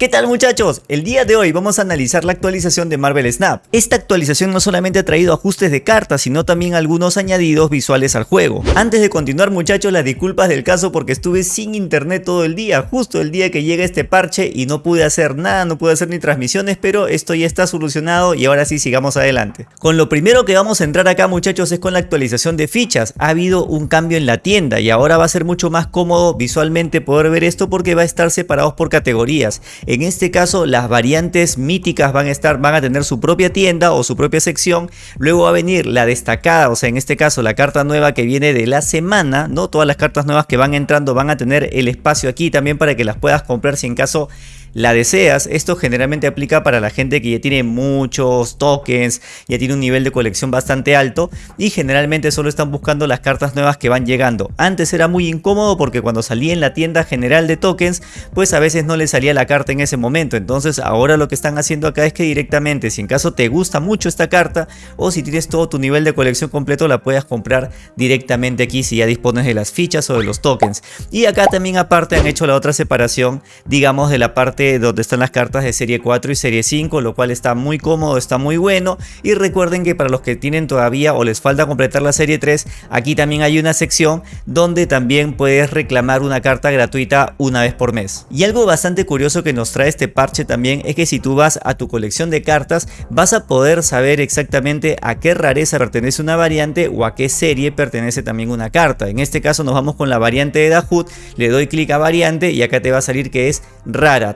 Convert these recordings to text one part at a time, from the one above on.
¿Qué tal muchachos? El día de hoy vamos a analizar la actualización de Marvel Snap. Esta actualización no solamente ha traído ajustes de cartas, sino también algunos añadidos visuales al juego. Antes de continuar muchachos, las disculpas del caso porque estuve sin internet todo el día, justo el día que llega este parche y no pude hacer nada, no pude hacer ni transmisiones, pero esto ya está solucionado y ahora sí sigamos adelante. Con lo primero que vamos a entrar acá muchachos es con la actualización de fichas. Ha habido un cambio en la tienda y ahora va a ser mucho más cómodo visualmente poder ver esto porque va a estar separados por categorías. En este caso las variantes míticas van a estar, van a tener su propia tienda o su propia sección. Luego va a venir la destacada, o sea en este caso la carta nueva que viene de la semana, ¿no? Todas las cartas nuevas que van entrando van a tener el espacio aquí también para que las puedas comprar si en caso la deseas. Esto generalmente aplica para la gente que ya tiene muchos tokens, ya tiene un nivel de colección bastante alto y generalmente solo están buscando las cartas nuevas que van llegando. Antes era muy incómodo porque cuando salía en la tienda general de tokens, pues a veces no le salía la carta en ese momento. Entonces ahora lo que están haciendo acá es que directamente, si en caso te gusta mucho esta carta o si tienes todo tu nivel de colección completo, la puedes comprar directamente aquí si ya dispones de las fichas o de los tokens. Y acá también aparte han hecho la otra separación, digamos de la parte donde están las cartas de serie 4 y serie 5, lo cual está muy cómodo, está muy bueno. Y recuerden que para los que tienen todavía o les falta completar la serie 3, aquí también hay una sección donde también puedes reclamar una carta gratuita una vez por mes. Y algo bastante curioso que nos trae este parche también es que si tú vas a tu colección de cartas, vas a poder saber exactamente a qué rareza pertenece una variante o a qué serie pertenece también una carta. En este caso nos vamos con la variante de Dahut, le doy clic a variante y acá te va a salir que es rara.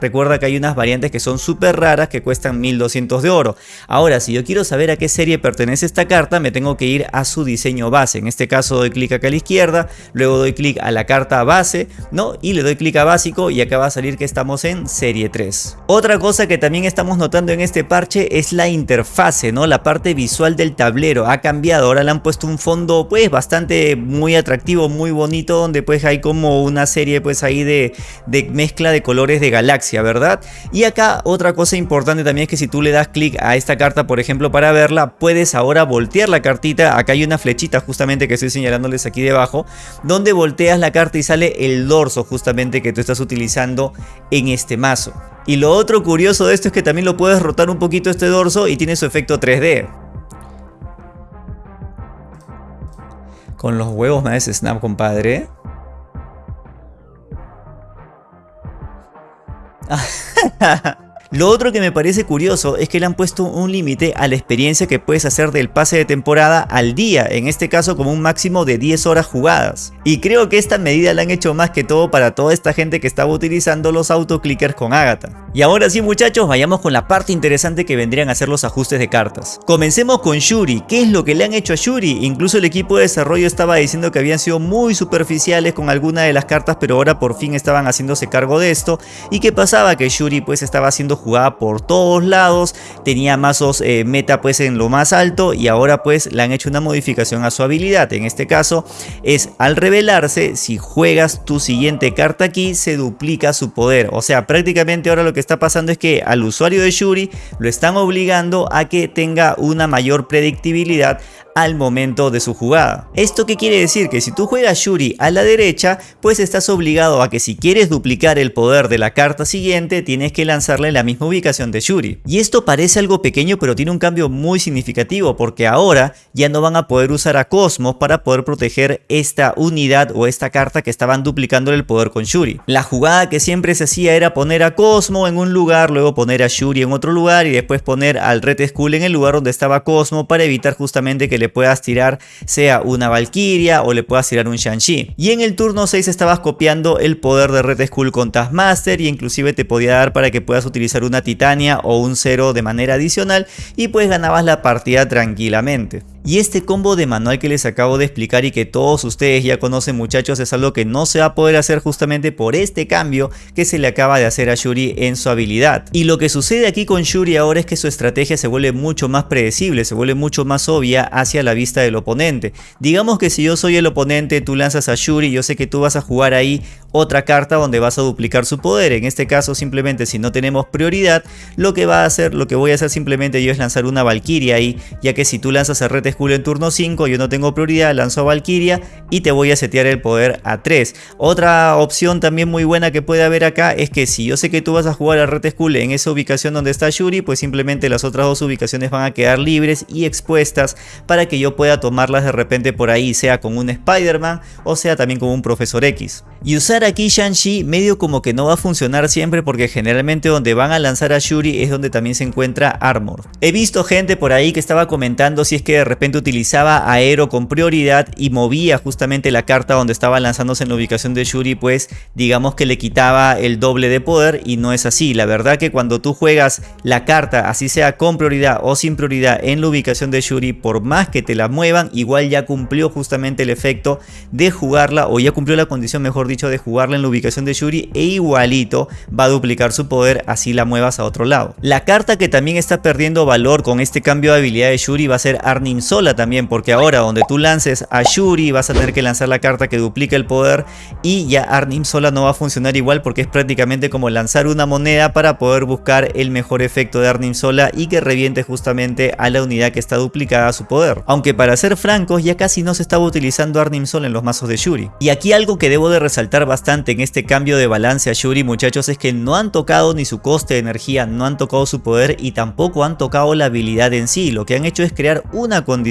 Recuerda que hay unas variantes que son súper raras que cuestan 1200 de oro. Ahora, si yo quiero saber a qué serie pertenece esta carta, me tengo que ir a su diseño base. En este caso doy clic acá a la izquierda, luego doy clic a la carta base, ¿no? Y le doy clic a básico y acá va a salir que estamos en serie 3. Otra cosa que también estamos notando en este parche es la interfase, ¿no? La parte visual del tablero ha cambiado. Ahora le han puesto un fondo pues bastante muy atractivo, muy bonito, donde pues hay como una serie pues ahí de, de mezcla de colores de galaxia, ¿verdad? Y acá otra cosa importante también es que si tú le das clic a esta carta, por ejemplo, para verla, puedes ahora voltear la cartita. Acá hay una flechita justamente que estoy señalándoles aquí debajo, donde volteas la carta y sale el dorso justamente que tú estás utilizando en este mazo. Y lo otro curioso de esto es que también lo puedes rotar un poquito este dorso y tiene su efecto 3D. Con los huevos me hace snap, compadre. Ha ha ha! Lo otro que me parece curioso es que le han puesto un límite a la experiencia que puedes hacer del pase de temporada al día, en este caso como un máximo de 10 horas jugadas. Y creo que esta medida la han hecho más que todo para toda esta gente que estaba utilizando los autoclickers con Agatha. Y ahora sí muchachos, vayamos con la parte interesante que vendrían a ser los ajustes de cartas. Comencemos con Shuri, ¿qué es lo que le han hecho a Shuri? Incluso el equipo de desarrollo estaba diciendo que habían sido muy superficiales con alguna de las cartas, pero ahora por fin estaban haciéndose cargo de esto. ¿Y qué pasaba? Que Shuri pues estaba jugada por todos lados, tenía mazos eh, meta pues en lo más alto y ahora pues le han hecho una modificación a su habilidad. En este caso es al revelarse, si juegas tu siguiente carta aquí, se duplica su poder. O sea, prácticamente ahora lo que está pasando es que al usuario de Shuri lo están obligando a que tenga una mayor predictibilidad al momento de su jugada. ¿Esto qué quiere decir? Que si tú juegas Shuri a la derecha, pues estás obligado a que si quieres duplicar el poder de la carta siguiente, tienes que lanzarle la misma ubicación de Shuri. Y esto parece algo pequeño, pero tiene un cambio muy significativo, porque ahora ya no van a poder usar a Cosmos para poder proteger esta unidad o esta carta que estaban duplicando el poder con Shuri. La jugada que siempre se hacía era poner a Cosmo en un lugar, luego poner a Shuri en otro lugar y después poner al Red Skull en el lugar donde estaba Cosmo para evitar justamente que le puedas tirar sea una Valkyria o le puedas tirar un Shang-Chi. Y en el turno 6 estabas copiando el poder de Red Skull con Taskmaster y inclusive te podía dar para que puedas utilizar una Titania o un Zero de manera adicional y pues ganabas la partida tranquilamente. Y este combo de manual que les acabo de explicar y que todos ustedes ya conocen muchachos es algo que no se va a poder hacer justamente por este cambio que se le acaba de hacer a Shuri en su habilidad. Y lo que sucede aquí con Shuri ahora es que su estrategia se vuelve mucho más predecible, se vuelve mucho más obvia hacia la vista del oponente. Digamos que si yo soy el oponente, tú lanzas a Shuri, yo sé que tú vas a jugar ahí otra carta donde vas a duplicar su poder. En este caso simplemente si no tenemos prioridad, lo que va a hacer, lo que voy a hacer simplemente yo es lanzar una Valkyria ahí, ya que si tú lanzas a School en turno 5, yo no tengo prioridad, lanzo a Valkyria y te voy a setear el poder a 3. Otra opción también muy buena que puede haber acá es que si yo sé que tú vas a jugar a Red Skull en esa ubicación donde está Shuri, pues simplemente las otras dos ubicaciones van a quedar libres y expuestas para que yo pueda tomarlas de repente por ahí, sea con un Spider-Man o sea también con un Profesor X. Y usar aquí Shang-Chi medio como que no va a funcionar siempre porque generalmente donde van a lanzar a Shuri es donde también se encuentra Armor. He visto gente por ahí que estaba comentando si es que de repente utilizaba Aero con prioridad y movía justamente la carta donde estaba lanzándose en la ubicación de Shuri pues digamos que le quitaba el doble de poder y no es así. La verdad que cuando tú juegas la carta así sea con prioridad o sin prioridad en la ubicación de Shuri por más que te la muevan igual ya cumplió justamente el efecto de jugarla o ya cumplió la condición mejor dicho de jugarla en la ubicación de Shuri e igualito va a duplicar su poder así la muevas a otro lado. La carta que también está perdiendo valor con este cambio de habilidad de Shuri va a ser Arnim También porque ahora donde tú lances a Shuri vas a tener que lanzar la carta que duplica el poder y ya Arnim Sola no va a funcionar igual porque es prácticamente como lanzar una moneda para poder buscar el mejor efecto de Arnim Sola y que reviente justamente a la unidad que está duplicada a su poder. Aunque para ser francos ya casi no se estaba utilizando Arnim Sola en los mazos de Shuri. Y aquí algo que debo de resaltar bastante en este cambio de balance a Shuri muchachos es que no han tocado ni su coste de energía, no han tocado su poder y tampoco han tocado la habilidad en sí. Lo que han hecho es crear una condición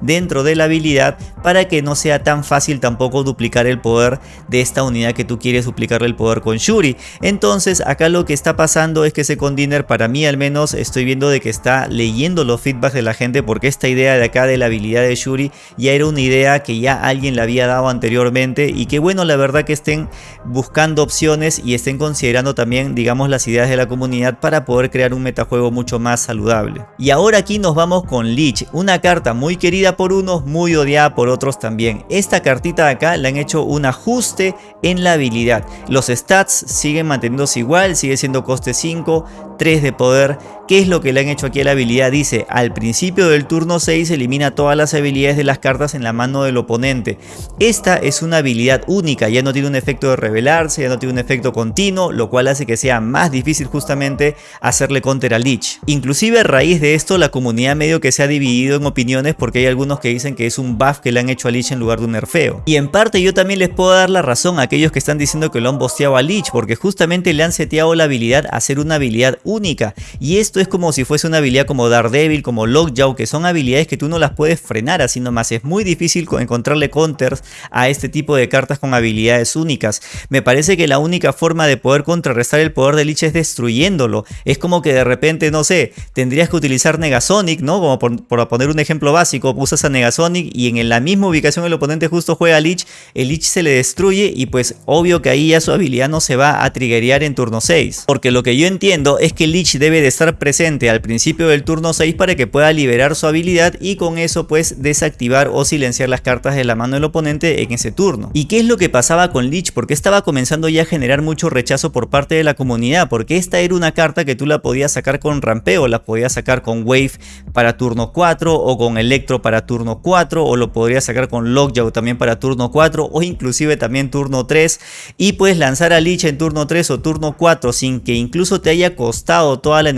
dentro de la habilidad para que no sea tan fácil tampoco duplicar el poder de esta unidad que tú quieres duplicar el poder con Shuri. Entonces acá lo que está pasando es que ese Condiner para mí al menos estoy viendo de que está leyendo los feedbacks de la gente porque esta idea de acá de la habilidad de Shuri ya era una idea que ya alguien le había dado anteriormente y que bueno la verdad que estén buscando opciones y estén considerando también digamos las ideas de la comunidad para poder crear un metajuego mucho más saludable. Y ahora aquí nos vamos con Lich, una carta muy querida por unos, muy odiada por otros también. Esta cartita de acá le han hecho un ajuste en la habilidad. Los stats siguen manteniéndose igual, sigue siendo coste 5, 3 de poder. ¿Qué es lo que le han hecho aquí a la habilidad? Dice, al principio del turno 6 elimina todas las habilidades de las cartas en la mano del oponente. Esta es una habilidad única, ya no tiene un efecto de revelarse, ya no tiene un efecto continuo, lo cual hace que sea más difícil justamente hacerle counter a Lich. Inclusive a raíz de esto la comunidad medio que se ha dividido en opiniones porque hay algunos que dicen que es un buff que le han hecho a Lich en lugar de un nerfeo. Y en parte yo también les puedo dar la razón a aquellos que están diciendo que lo han bosteado a Lich porque justamente le han seteado la habilidad a ser una habilidad única. Y esto es como si fuese una habilidad como Daredevil, como Lockjaw, que son habilidades que tú no las puedes frenar así nomás. Es muy difícil encontrarle counters a este tipo de cartas con habilidades únicas. Me parece que la única forma de poder contrarrestar el poder de Lich es destruyéndolo. Es como que de repente, no sé, tendrías que utilizar Negasonic, ¿no? Como por, poner un ejemplo básico, usas a Negasonic y en la misma ubicación el oponente justo juega a Lich, el Lich se le destruye y pues obvio que ahí ya su habilidad no se va a triggerear en turno 6. Porque lo que yo entiendo es que Lich debe de estar presente al principio del turno 6 para que pueda liberar su habilidad y con eso pues desactivar o silenciar las cartas de la mano del oponente en ese turno. ¿Y qué es lo que pasaba con Lich? Porque estaba comenzando ya a generar mucho rechazo por parte de la comunidad, porque esta era una carta que tú la podías sacar con rampeo, la podías sacar con Wave para turno 4 o con Electro para turno 4 o lo podrías sacar con Lockjaw también para turno 4 o inclusive también turno 3 y puedes lanzar a Lich en turno 3 o turno 4 sin que incluso te haya costado toda la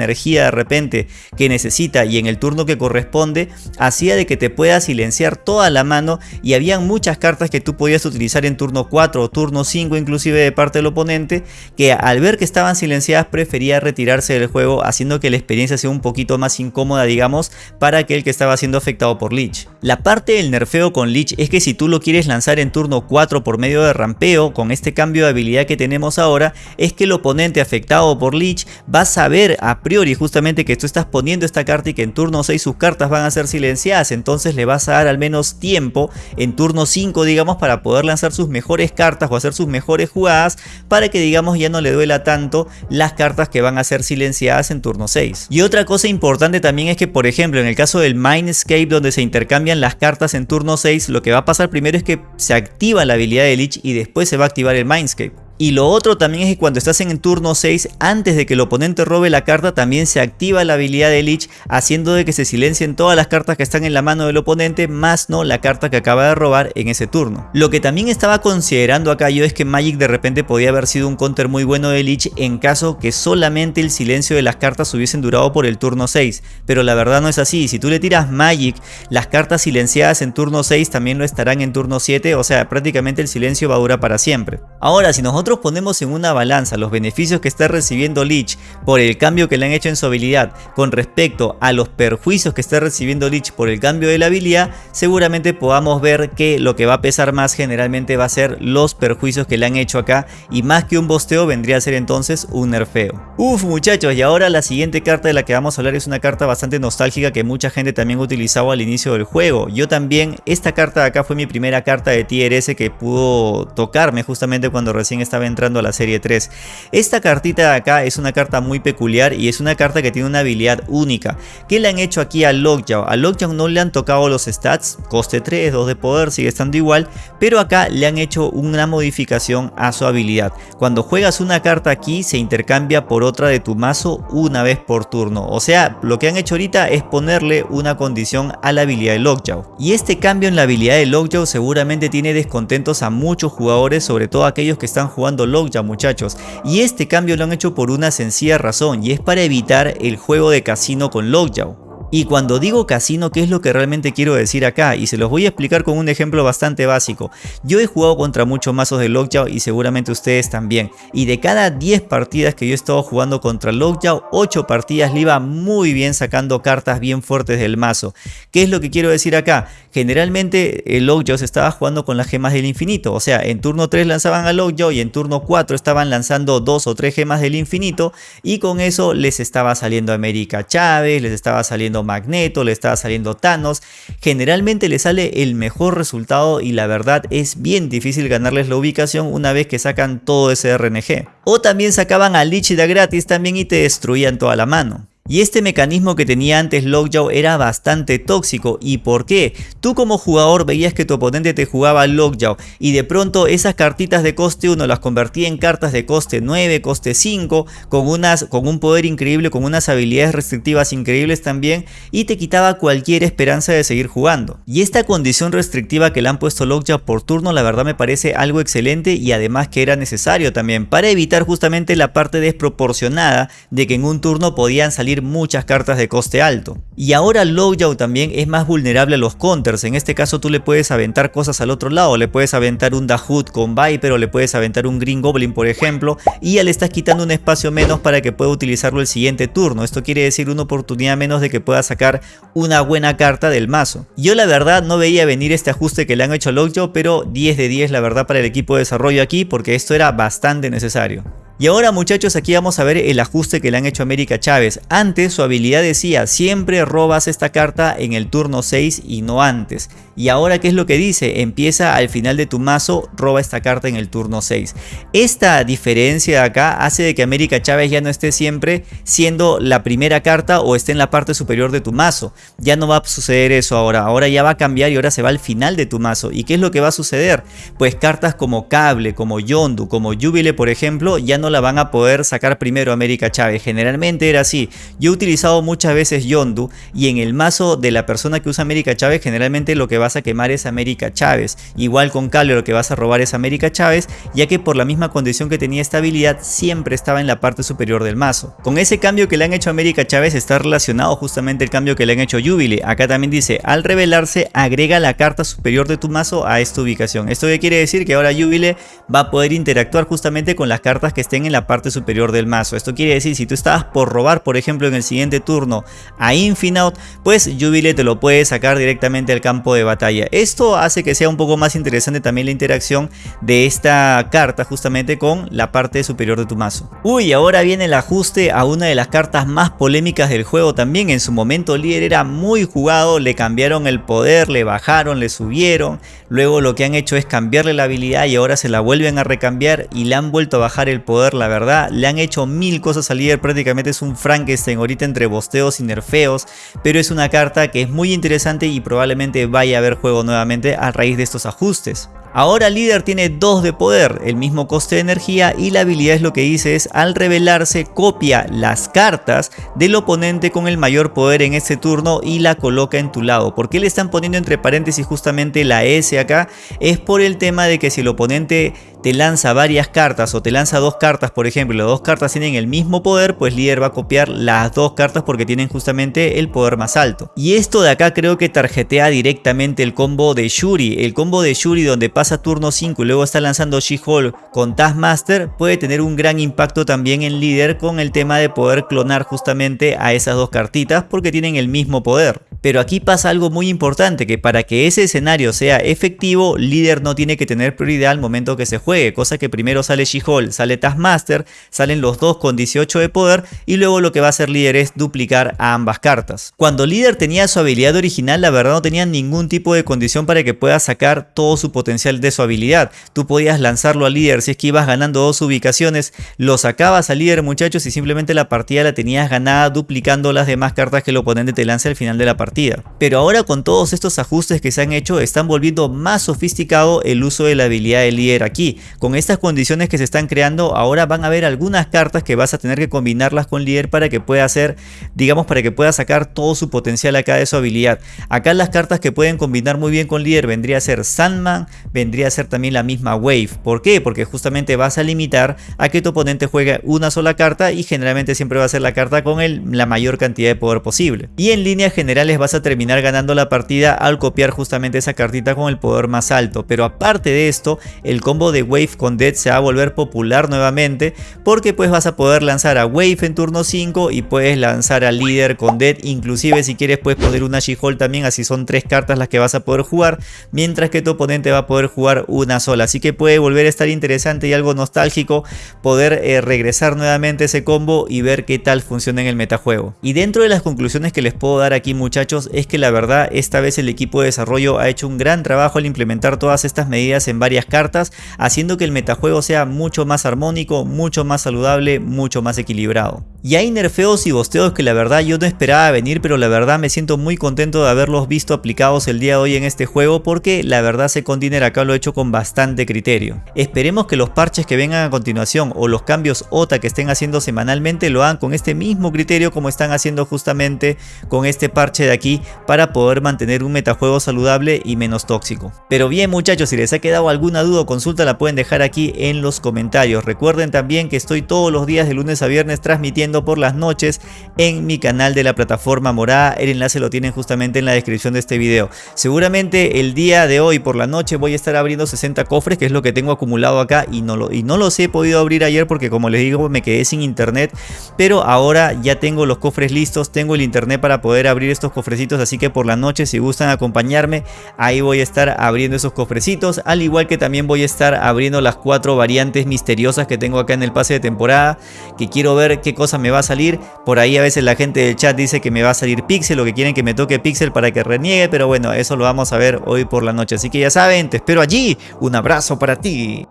de repente que necesita y en el turno que corresponde hacía de que te pueda silenciar toda la mano y habían muchas cartas que tú podías utilizar en turno 4 o turno 5 inclusive de parte del oponente que al ver que estaban silenciadas prefería retirarse del juego haciendo que la experiencia sea un poquito más incómoda digamos para aquel que estaba siendo afectado por Lich. La parte del nerfeo con Lich es que si tú lo quieres lanzar en turno 4 por medio de rampeo con este cambio de habilidad que tenemos ahora es que el oponente afectado por Lich va a saber a priori justamente que tú estás poniendo esta carta y que en turno 6 sus cartas van a ser silenciadas entonces le vas a dar al menos tiempo en turno 5 digamos para poder lanzar sus mejores cartas o hacer sus mejores jugadas para que digamos ya no le duela tanto las cartas que van a ser silenciadas en turno 6. Y otra cosa importante también es que por ejemplo en el caso del Mindscape donde se intercambian las cartas en turno 6 lo que va a pasar primero es que se activa la habilidad de Lich y después se va a activar el Mindscape. Y lo otro también es que cuando estás en el turno 6, antes de que el oponente robe la carta, también se activa la habilidad de Lich, haciendo de que se silencien todas las cartas que están en la mano del oponente, más no la carta que acaba de robar en ese turno. Lo que también estaba considerando acá yo es que Magic de repente podía haber sido un counter muy bueno de Lich en caso que solamente el silencio de las cartas hubiesen durado por el turno 6, pero la verdad no es así, si tú le tiras Magic, las cartas silenciadas en turno 6 también lo estarán en turno 7, o sea, prácticamente el silencio va a durar para siempre. Ahora, si nosotros ponemos en una balanza los beneficios que está recibiendo Lich por el cambio que le han hecho en su habilidad con respecto a los perjuicios que está recibiendo Lich por el cambio de la habilidad, seguramente podamos ver que lo que va a pesar más generalmente va a ser los perjuicios que le han hecho acá y más que un bosteo vendría a ser entonces un nerfeo. Uf muchachos y ahora la siguiente carta de la que vamos a hablar es una carta bastante nostálgica que mucha gente también utilizaba al inicio del juego. Yo también, esta carta de acá fue mi primera carta de tier que pudo tocarme justamente cuando recién estaba entrando a la serie 3. Esta cartita de acá es una carta muy peculiar y es una carta que tiene una habilidad única. ¿Qué le han hecho aquí a Lockjaw? A Lockjaw no le han tocado los stats, coste 3, 2 de poder, sigue estando igual, pero acá le han hecho una modificación a su habilidad. Cuando juegas una carta aquí se intercambia por otra de tu mazo una vez por turno. O sea, lo que han hecho ahorita es ponerle una condición a la habilidad de Lockjaw. Y este cambio en la habilidad de Lockjaw seguramente tiene descontentos a muchos jugadores, sobre todo aquellos que están jugando Lockjaw muchachos. Y este cambio lo han hecho por una sencilla razón y es para evitar el juego de casino con Lockjaw. Y cuando digo casino, ¿qué es lo que realmente quiero decir acá? Y se los voy a explicar con un ejemplo bastante básico. Yo he jugado contra muchos mazos de Lockjaw y seguramente ustedes también. Y de cada 10 partidas que yo he estado jugando contra Lockjaw, 8 partidas le iba muy bien sacando cartas bien fuertes del mazo. ¿Qué es lo que quiero decir acá? Generalmente el Lockjaw se estaba jugando con las gemas del infinito. O sea, en turno 3 lanzaban a Lockjaw y en turno 4 estaban lanzando 2 o 3 gemas del infinito. Y con eso les estaba saliendo América Chávez, les estaba saliendo Magneto, le estaba saliendo Thanos. Generalmente le sale el mejor resultado y la verdad es bien difícil ganarles la ubicación una vez que sacan todo ese RNG. O también sacaban a Lich de gratis también y te destruían toda la mano. Y este mecanismo que tenía antes Lockjaw era bastante tóxico. ¿Y por qué? Tú como jugador veías que tu oponente te jugaba Lockjaw y de pronto esas cartitas de coste 1 las convertía en cartas de coste 9, coste 5, con, unas, con un poder increíble, con unas habilidades restrictivas increíbles también y te quitaba cualquier esperanza de seguir jugando. Y esta condición restrictiva que le han puesto Lockjaw por turno la verdad me parece algo excelente y además que era necesario también para evitar justamente la parte desproporcionada de que en un turno podían salir muchas cartas de coste alto. Y ahora Lockjaw también es más vulnerable a los counters, en este caso tú le puedes aventar cosas al otro lado, le puedes aventar un Dahood con Viper o le puedes aventar un Green Goblin por ejemplo y ya le estás quitando un espacio menos para que pueda utilizarlo el siguiente turno, esto quiere decir una oportunidad menos de que pueda sacar una buena carta del mazo. Yo la verdad no veía venir este ajuste que le han hecho a Lockjaw pero 10 de 10 la verdad para el equipo de desarrollo aquí porque esto era bastante necesario. Y ahora muchachos aquí vamos a ver el ajuste que le han hecho a América Chávez. Antes su habilidad decía siempre robas esta carta en el turno 6 y no antes. Y ahora qué es lo que dice, empieza al final de tu mazo, roba esta carta en el turno 6. Esta diferencia de acá hace de que América Chávez ya no esté siempre siendo la primera carta o esté en la parte superior de tu mazo. Ya no va a suceder eso ahora, ahora ya va a cambiar y ahora se va al final de tu mazo. ¿Y qué es lo que va a suceder? Pues cartas como Cable, como Yondu, como Jubile por ejemplo, ya no la van a poder sacar primero América Chávez. Generalmente era así. Yo he utilizado muchas veces Yondu y en el mazo de la persona que usa América Chávez generalmente lo que vas a quemar es América Chávez. Igual con Cable lo que vas a robar es América Chávez ya que por la misma condición que tenía esta habilidad siempre estaba en la parte superior del mazo. Con ese cambio que le han hecho a América Chávez está relacionado justamente el cambio que le han hecho a Jubile. Acá también dice al revelarse agrega la carta superior de tu mazo a esta ubicación. Esto ya quiere decir que ahora Jubile va a poder interactuar justamente con las cartas que estén en la parte superior del mazo. Esto quiere decir si tú estabas por robar por ejemplo en el siguiente turno a Infinout pues Jubile te lo puede sacar directamente al campo de batalla. Esto hace que sea un poco más interesante también la interacción de esta carta justamente con la parte superior de tu mazo. Uy, ahora viene el ajuste a una de las cartas más polémicas del juego también. En su momento líder era muy jugado, le cambiaron el poder, le bajaron, le subieron. Luego lo que han hecho es cambiarle la habilidad y ahora se la vuelven a recambiar y le han vuelto a bajar el poder, la verdad. Le han hecho mil cosas al líder, prácticamente es un Frankenstein ahorita entre bosteos y nerfeos. Pero es una carta que es muy interesante y probablemente vaya a haber juego nuevamente a raíz de estos ajustes. Ahora líder tiene 2 de poder, el mismo coste de energía y la habilidad es lo que dice es al revelarse copia las cartas del oponente con el mayor poder en este turno y la coloca en tu lado. ¿Por qué le están poniendo entre paréntesis justamente la S acá? Es por el tema de que si el oponente te lanza varias cartas o te lanza dos cartas por ejemplo las dos cartas tienen el mismo poder pues líder va a copiar las dos cartas porque tienen justamente el poder más alto. Y esto de acá creo que tarjetea directamente el combo de Shuri. El combo de Shuri donde pasa turno 5 y luego está lanzando She-Hulk con Taskmaster puede tener un gran impacto también en líder con el tema de poder clonar justamente a esas dos cartitas porque tienen el mismo poder pero aquí pasa algo muy importante que para que ese escenario sea efectivo líder no tiene que tener prioridad al momento que se juegue cosa que primero sale She-Hulk, sale Taskmaster, salen los dos con 18 de poder y luego lo que va a hacer líder es duplicar a ambas cartas. Cuando líder tenía su habilidad original la verdad no tenía ningún tipo de condición para que pueda sacar todo su potencial de su habilidad. Tú podías lanzarlo a líder si es que ibas ganando dos ubicaciones, lo sacabas a líder muchachos y simplemente la partida la tenías ganada duplicando las demás cartas que el oponente te lance al final de la partida. Pero ahora con todos estos ajustes que se han hecho están volviendo más sofisticado el uso de la habilidad de líder aquí con estas condiciones que se están creando ahora van a haber algunas cartas que vas a tener que combinarlas con líder para que pueda hacer, digamos para que pueda sacar todo su potencial acá de su habilidad. Acá las cartas que pueden combinar muy bien con líder vendría a ser Sandman, vendría a ser también la misma Wave. ¿Por qué? Porque justamente vas a limitar a que tu oponente juegue una sola carta y generalmente siempre va a ser la carta con el, la mayor cantidad de poder posible. Y en líneas generales vas a terminar ganando la partida al copiar justamente esa cartita con el poder más alto. Pero aparte de esto, el combo de Wave con Dead se va a volver popular nuevamente porque pues vas a poder lanzar a Wave en turno 5 y puedes lanzar a Líder con Dead inclusive si quieres puedes poner una She-Hulk también así son tres cartas las que vas a poder jugar mientras que tu oponente va a poder jugar una sola. Así que puede volver a estar interesante y algo nostálgico poder eh, regresar nuevamente ese combo y ver qué tal funciona en el metajuego. Y dentro de las conclusiones que les puedo dar aquí muchachos es que la verdad esta vez el equipo de desarrollo ha hecho un gran trabajo al implementar todas estas medidas en varias cartas haciendo que el metajuego sea mucho más armónico, mucho más saludable, mucho más equilibrado. Y hay nerfeos y bosteos que la verdad yo no esperaba venir, pero la verdad me siento muy contento de haberlos visto aplicados el día de hoy en este juego porque la verdad Secondiner acá lo he hecho con bastante criterio. Esperemos que los parches que vengan a continuación o los cambios OTA que estén haciendo semanalmente lo hagan con este mismo criterio como están haciendo justamente con este parche de aquí para poder mantener un metajuego saludable y menos tóxico. Pero bien muchachos, si les ha quedado alguna duda o consulta la pueden dejar aquí en los comentarios. Recuerden también que estoy todos los días de lunes a viernes transmitiendo por las noches en mi canal de la plataforma morada. El enlace lo tienen justamente en la descripción de este video. Seguramente el día de hoy por la noche voy a estar abriendo 60 cofres, que es lo que tengo acumulado acá y no, lo, y no los he podido abrir ayer porque como les digo me quedé sin internet. Pero ahora ya tengo los cofres listos, tengo el internet para poder abrir estos así que por la noche si gustan acompañarme, ahí voy a estar abriendo esos cofrecitos, al igual que también voy a estar abriendo las cuatro variantes misteriosas que tengo acá en el pase de temporada, que quiero ver qué cosa me va a salir. Por ahí a veces la gente del chat dice que me va a salir Pixel o que quieren que me toque Pixel para que reniegue. Pero bueno, eso lo vamos a ver hoy por la noche. Así que ya saben, te espero allí. Un abrazo para ti.